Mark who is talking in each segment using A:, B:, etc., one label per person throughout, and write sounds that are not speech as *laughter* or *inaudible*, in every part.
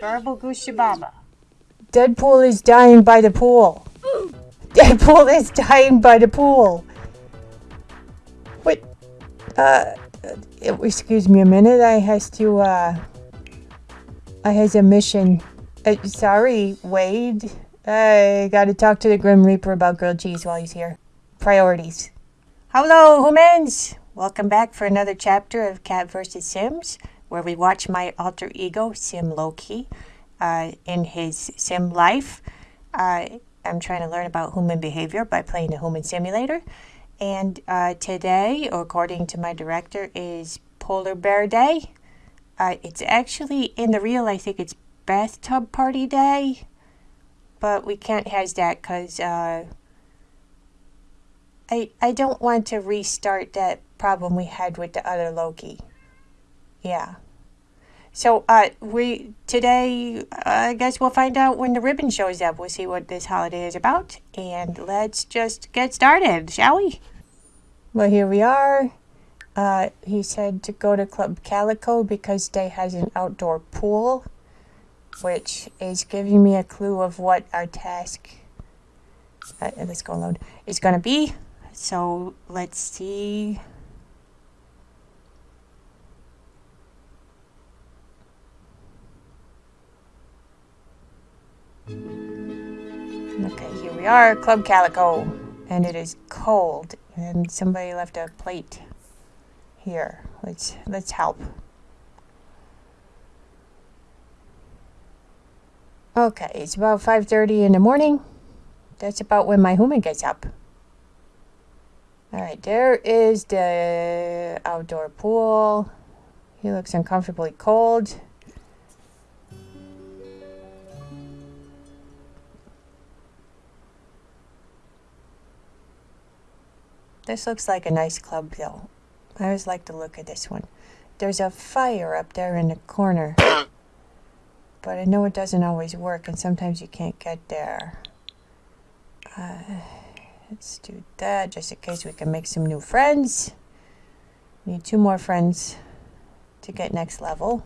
A: Garble Gooshababa.
B: Deadpool is dying by the pool. *gasps* Deadpool is dying by the pool. What? Uh, uh, excuse me a minute. I has to, uh, I has a mission. Uh, sorry, Wade. I gotta talk to the Grim Reaper about grilled cheese while he's here. Priorities. Hello, humans! Welcome back for another chapter of Cat vs. Sims, where we watch my alter ego, Sim Loki, uh, in his sim life. Uh, I'm trying to learn about human behavior by playing a human simulator. And uh, today, according to my director, is Polar Bear Day. Uh, it's actually, in the real, I think it's Bathtub Party Day. But we can't have that because uh, I, I don't want to restart that problem we had with the other Loki. Yeah. So uh, we today, I guess we'll find out when the ribbon shows up. We'll see what this holiday is about, and let's just get started, shall we? Well, here we are. Uh, he said to go to Club Calico because they has an outdoor pool, which is giving me a clue of what our task. Uh, let's go load. Is going to be. So let's see. We are, Club Calico, and it is cold, and somebody left a plate here. Let's let's help. Okay, it's about 5:30 in the morning. That's about when my human gets up. All right, there is the outdoor pool. He looks uncomfortably cold. This looks like a nice club though. I always like to look at this one. There's a fire up there in the corner. But I know it doesn't always work and sometimes you can't get there. Uh, let's do that just in case we can make some new friends. Need two more friends to get next level.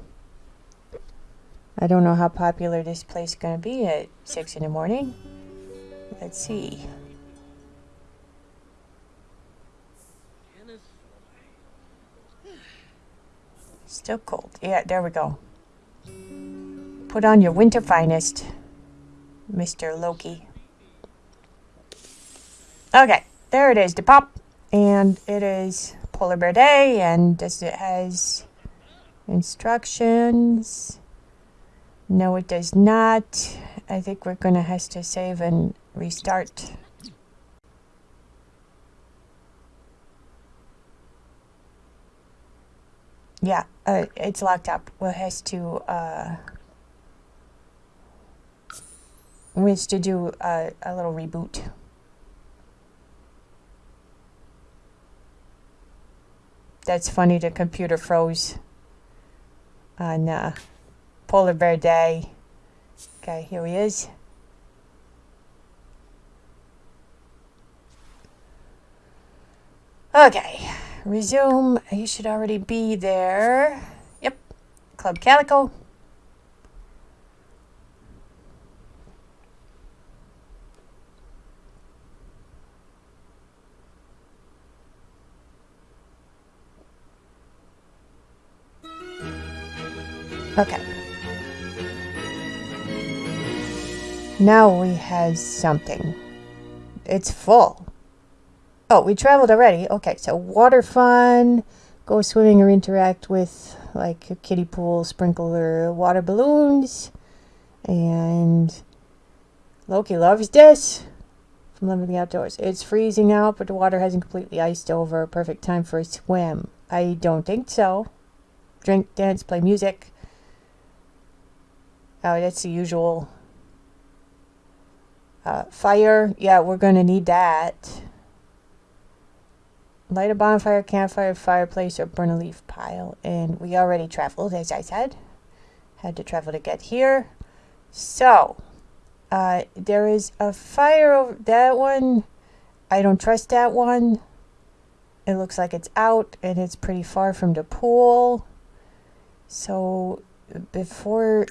B: I don't know how popular this place is going to be at 6 in the morning. Let's see. Still cold. Yeah, there we go. Put on your winter finest, Mr. Loki. Okay, there it is, the pop. And it is Polar Bear Day, and does it has instructions? No, it does not. I think we're going to have to save and restart. Yeah, uh, it's locked up. We'll have to, uh, we have to do a, a little reboot. That's funny, the computer froze on uh, Polar Bear Day. Okay, here he is. Okay resume. You should already be there. Yep. Club Calico. Okay. Now we have something. It's full. Oh, we traveled already. Okay, so water fun, go swimming or interact with like a kiddie pool, sprinkler, water balloons, and Loki loves this from Living the Outdoors. It's freezing out, but the water hasn't completely iced over. Perfect time for a swim. I don't think so. Drink, dance, play music. Oh, that's the usual. Uh, fire, yeah, we're going to need that. Light a bonfire, campfire, fireplace, or burn a leaf pile. And we already traveled, as I said. Had to travel to get here. So, uh, there is a fire over that one. I don't trust that one. It looks like it's out and it's pretty far from the pool. So, before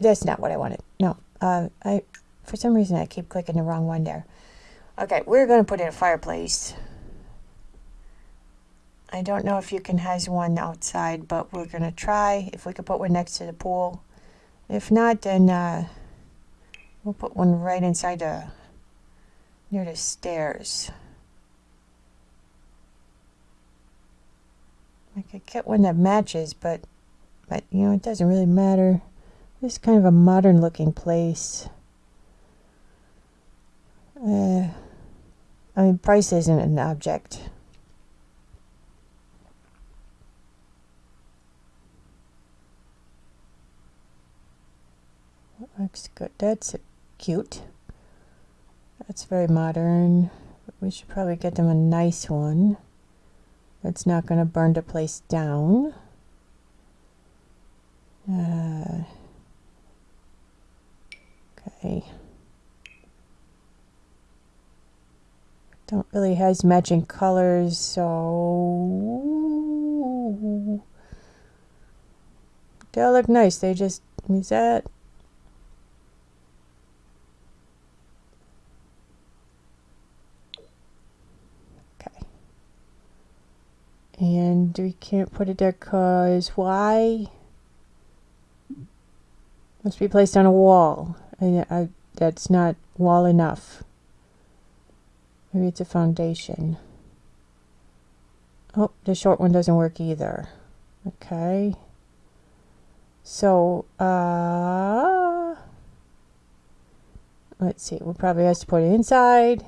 B: that's not what I wanted. No, uh, I for some reason I keep clicking the wrong one there. Okay, we're going to put in a fireplace. I don't know if you can has one outside, but we're going to try if we could put one next to the pool. If not, then uh, we'll put one right inside the near the stairs. I could get one that matches, but but you know it doesn't really matter. This is kind of a modern looking place. Uh, I mean, price isn't an object. Looks good. That's cute. That's very modern. We should probably get them a nice one. That's not going to burn the place down. Uh, okay. Don't really has matching colors, so they all look nice. They just is that okay. And we can't put it there because why? Must be placed on a wall. And I, that's not wall enough. Maybe it's a foundation. Oh, the short one doesn't work either. Okay. So, uh, let's see. We'll probably have to put it inside.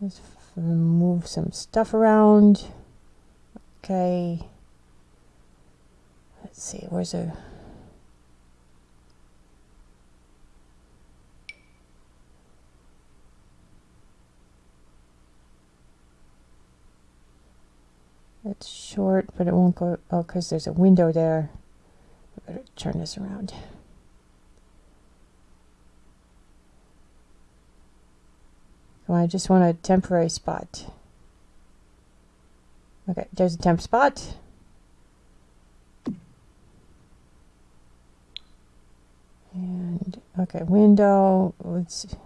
B: Let's move some stuff around. Okay. Let's see. Where's a It's short, but it won't go. Oh, because there's a window there. I better turn this around. Oh, I just want a temporary spot. Okay, there's a temp spot. And, okay, window. Let's see.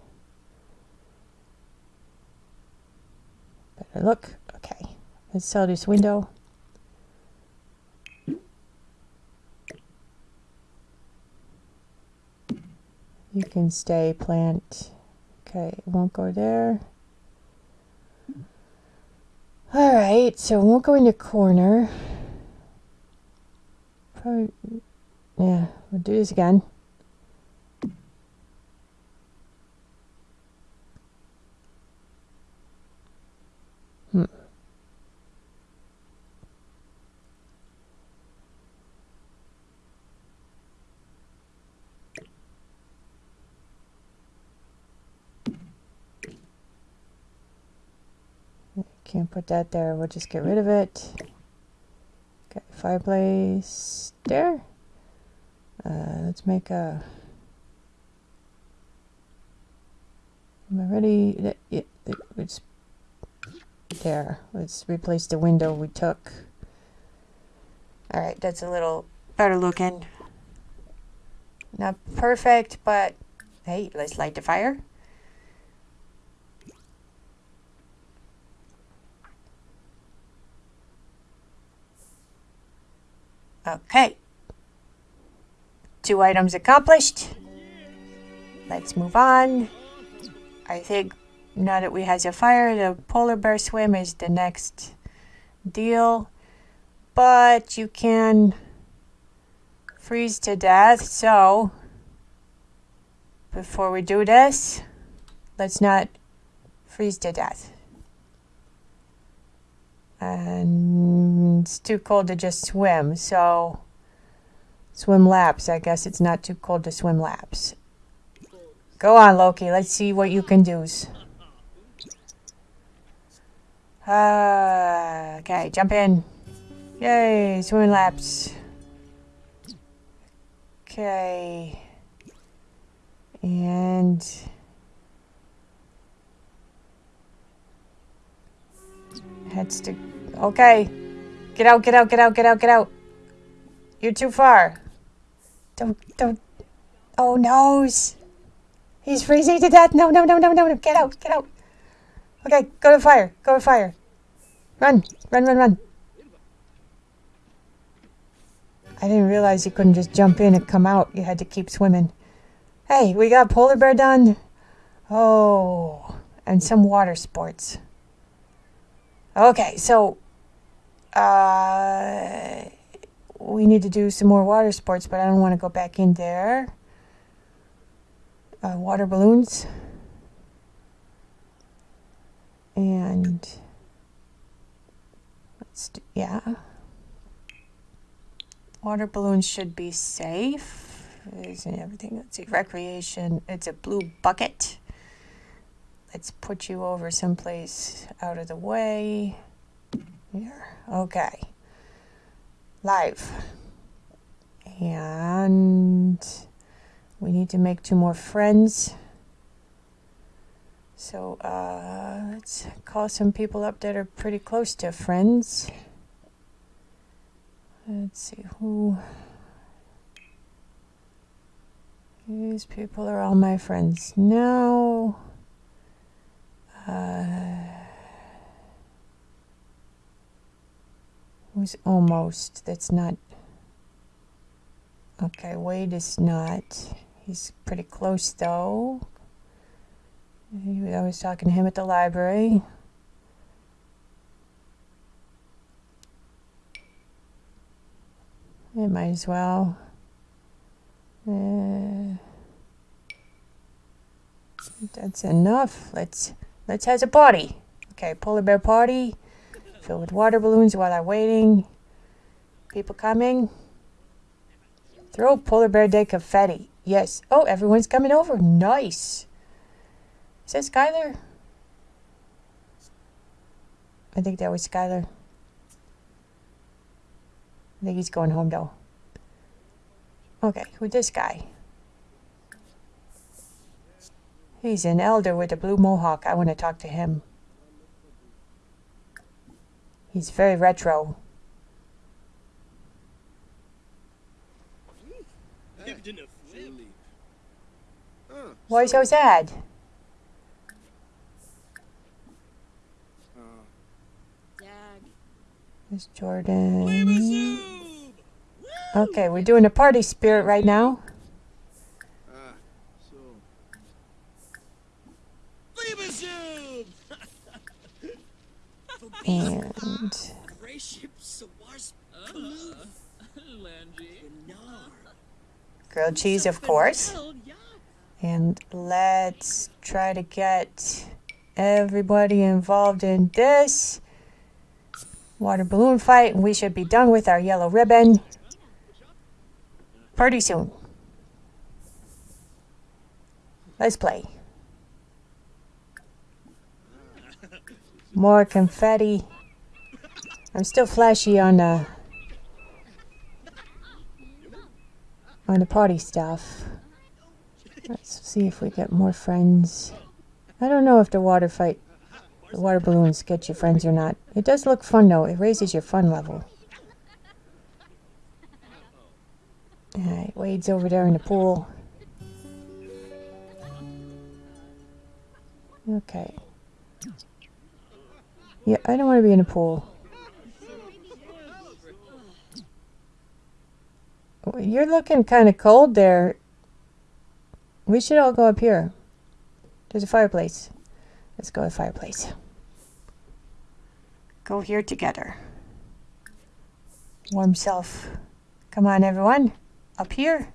B: better look. Okay. Sell this window. You can stay plant. Okay, it won't go there. All right, so it won't go in the corner. Probably, yeah, we'll do this again. Can't put that there. We'll just get rid of it. Okay, fireplace there. Uh, let's make a. Am I ready? It, it's there. Let's replace the window we took. All right, that's a little better looking. Not perfect, but hey, let's light the fire. Okay. Two items accomplished. Let's move on. I think now that we have a fire, the polar bear swim is the next deal. But you can freeze to death, so before we do this, let's not freeze to death. And it's too cold to just swim, so swim laps. I guess it's not too cold to swim laps. Go on, Loki. Let's see what you can do. Uh, okay, jump in. Yay, swimming laps. Okay. And... Heads to... Okay. Get out, get out, get out, get out, get out. You're too far. Don't, don't... Oh no! He's freezing to death. No, no, no, no, no, no. Get out, get out. Okay, go to fire. Go to fire. Run, run, run, run. I didn't realize you couldn't just jump in and come out. You had to keep swimming. Hey, we got polar bear done. Oh, and some water sports. Okay, so uh, we need to do some more water sports, but I don't want to go back in there. Uh, water balloons. And let's do, yeah. Water balloons should be safe. Isn't everything? Let's see. Recreation. It's a blue bucket. Let's put you over someplace out of the way. Here. Okay. Live. And we need to make two more friends. So uh, let's call some people up that are pretty close to friends. Let's see who. These people are all my friends now. Uh, who's almost? That's not. Okay, Wade is not. He's pretty close though. I was talking to him at the library. It might as well. Uh, that's enough. Let's let's have a party. Okay, polar bear party. Filled with water balloons while I'm waiting. People coming. Throw polar bear day confetti. Yes. Oh, everyone's coming over. Nice. Is that Skylar? I think that was Skylar. I think he's going home though. Okay, who's this guy? He's an elder with a blue mohawk. I want to talk to him. He's very retro. Why so sad? There's Jordan. Okay, we're doing a party spirit right now. And grilled cheese, of course. And let's try to get everybody involved in this water balloon fight. We should be done with our yellow ribbon pretty soon. Let's play. More confetti. I'm still flashy on the on the party stuff. Let's see if we get more friends. I don't know if the water fight, the water balloons get you friends or not. It does look fun though. It raises your fun level. Alright, Wade's over there in the pool. Okay. Yeah, I don't want to be in a pool. You're looking kind of cold there. We should all go up here. There's a fireplace. Let's go to the fireplace. Go here together. Warm self. Come on, everyone. Up here.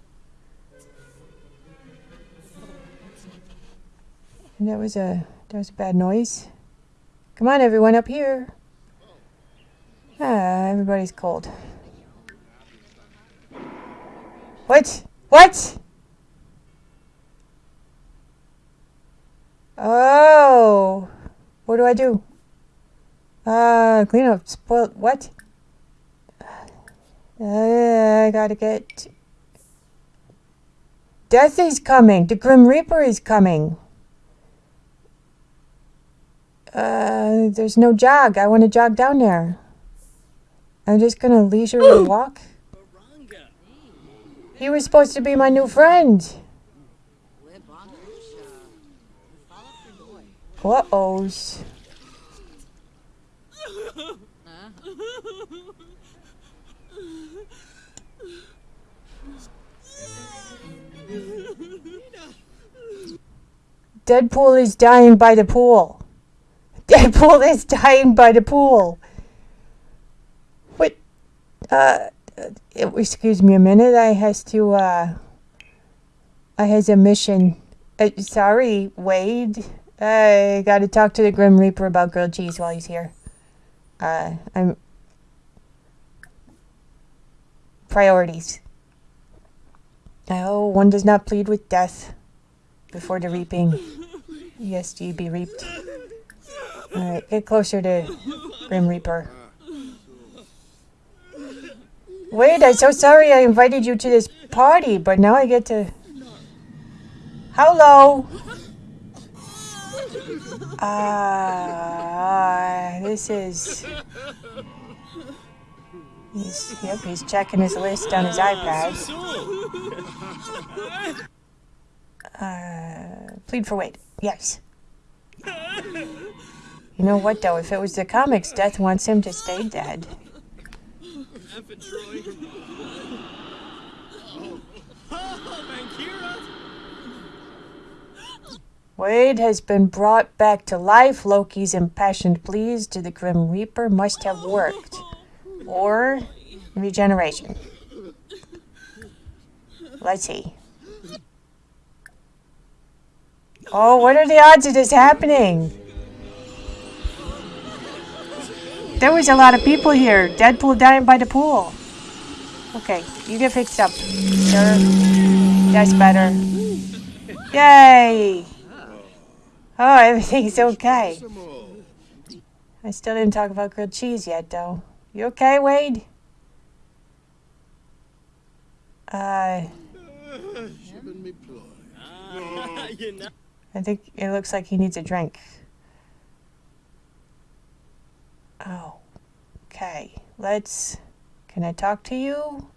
B: And that was a that was a bad noise. Come on, everyone, up here. Ah, everybody's cold. What? What? Oh. What do I do? Uh, clean up. Spoiled. What? Uh, I gotta get Death is coming. The Grim Reaper is coming uh, there's no jog. I want to jog down there. I'm just going to leisurely walk. He was supposed to be my new friend. Uh-ohs. Deadpool is dying by the pool. Deadpool *laughs* is dying by the pool. What? Uh, uh, excuse me a minute. I has to, uh, I has a mission. Uh, sorry, Wade. I gotta talk to the Grim Reaper about grilled cheese while he's here. Uh, I'm. Priorities. Oh, one does not plead with death before the reaping. Yes, ye be reaped. Alright, get closer to Grim Reaper. Wait, I'm so sorry I invited you to this party, but now I get to... Hello! Ah, this is... He's, yep, he's checking his list on his iPad. Uh, plead for Wade. Yes. You know what, though? If it was the comics, Death wants him to stay dead. Wade has been brought back to life. Loki's impassioned pleas to the Grim Reaper must have worked. Or regeneration. Let's see. Oh, what are the odds of this happening? There was a lot of people here. Deadpool dying by the pool. Okay, you get fixed up. Sure. That's better. Yay! Oh, everything's okay. I still didn't talk about grilled cheese yet, though. You okay, Wade? Uh... *laughs* I think it looks like he needs a drink. Oh. Okay. Let's... Can I talk to you?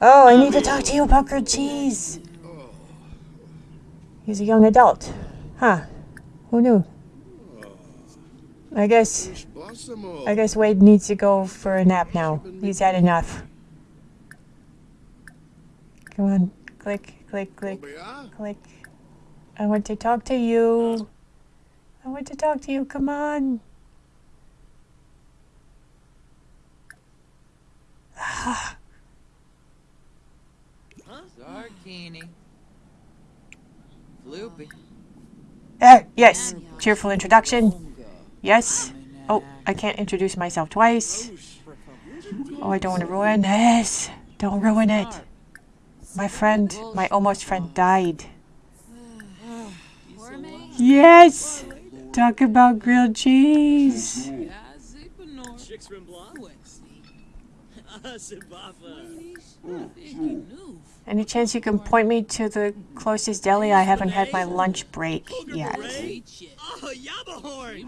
B: Oh, I need to talk to you about grilled cheese. He's a young adult. Huh. Who knew? I guess... I guess Wade needs to go for a nap now. He's had enough. Come on. Click, click, click, click. I want to talk to you. I want to talk to you. Come on. *sighs*
A: Zarkini. Floopy.
B: Uh, yes. Cheerful introduction. Yes. Oh, I can't introduce myself twice. Oh, I don't want to ruin this. Don't ruin it. My friend, my almost friend died. Yes! Talk about grilled cheese. Any chance you can point me to the closest deli? I haven't had my lunch break yet.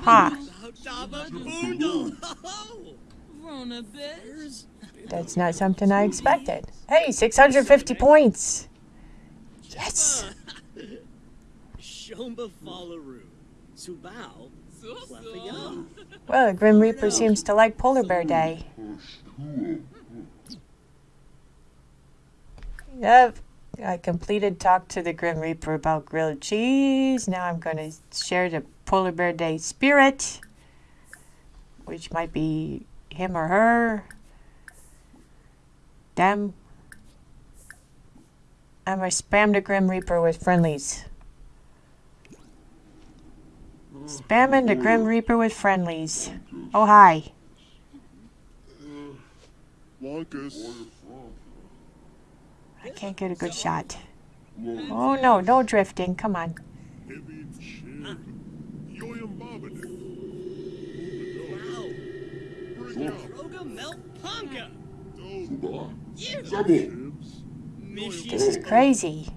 B: Huh. That's not something I expected. Hey, 650 points! Yes! Well, the Grim Reaper seems to like Polar Bear Day. Yep. I completed talk to the Grim Reaper about grilled cheese. Now I'm going to share the Polar Bear Day spirit, which might be him or her, them. I'm going to spam the Grim Reaper with friendlies. Spamming the Grim Reaper with friendlies. Oh, hi.
C: Uh, Marcus.
B: I can't get a good shot. Oh, no, no drifting. Come on. This is crazy.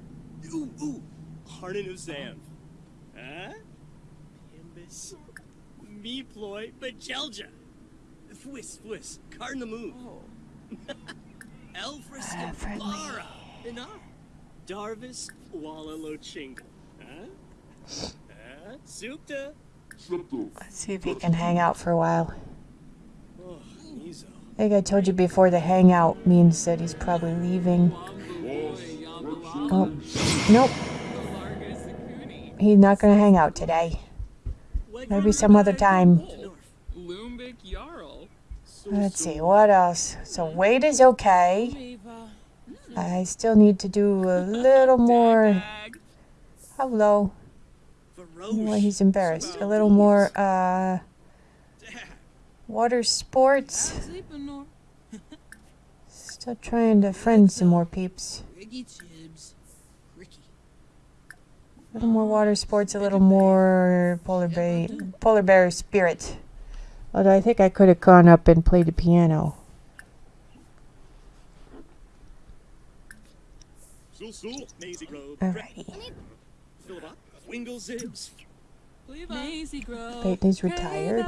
D: Ooh, ooh. Harden of Sam. Huh? Ah? Imbus. Me ploy, Bajelja. Fwiss, fwiss. Cardin the move. Elfris And
B: friendly.
D: Darvis, Walla Lochingle. Huh? Huh? Supta.
B: Let's see if he can hang out for a while.
D: Oh, Mizo.
B: Like I told you before, the hangout means that he's probably leaving. Oh, nope. He's not gonna hang out today. Maybe some other time. Let's see, what else? So weight is okay. I still need to do a little more. Hello. Well, he's embarrassed. A little more, uh, water sports. Still trying to friend some more peeps. A little more water sports, a little more polar bear, polar bear spirit. Although I think I could have gone up and played the piano.
D: Sul Sul. Maisie Grove.
B: Alrighty.
A: Maisie Grove.
B: Peyton's retired.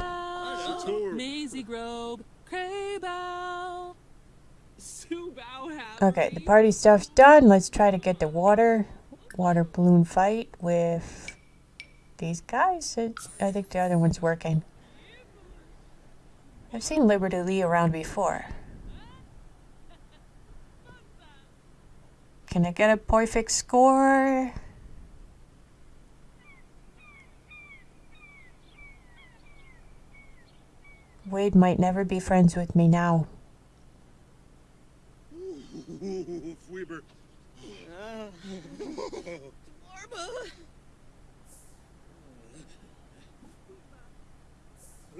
A: Maisie Grove. Craybow.
B: Okay, the party stuff's done. Let's try to get the water water balloon fight with these guys. I think the other one's working. I've seen Liberty Lee around before. Can I get a perfect score? Wade might never be friends with me now.
D: Fweber.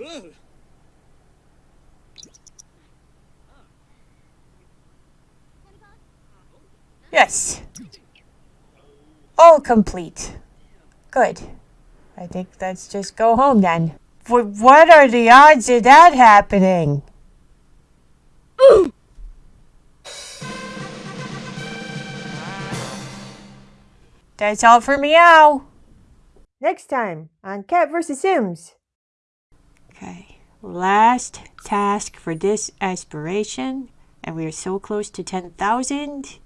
D: Ugh.
B: Yes. All complete. Good. I think let's just go home then. Wh- What are the odds of that happening? That's all for meow. Next time on Cat vs. Sims. Okay, last task for this aspiration, and we are so close to 10,000.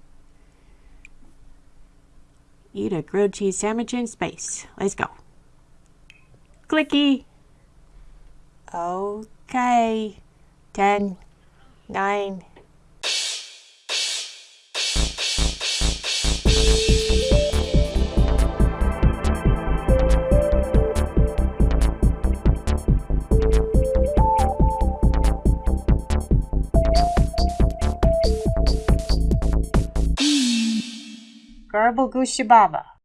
B: Eat a grilled cheese sandwich in space. Let's go. Clicky. Okay. 10, 9, Garble Gooshababa.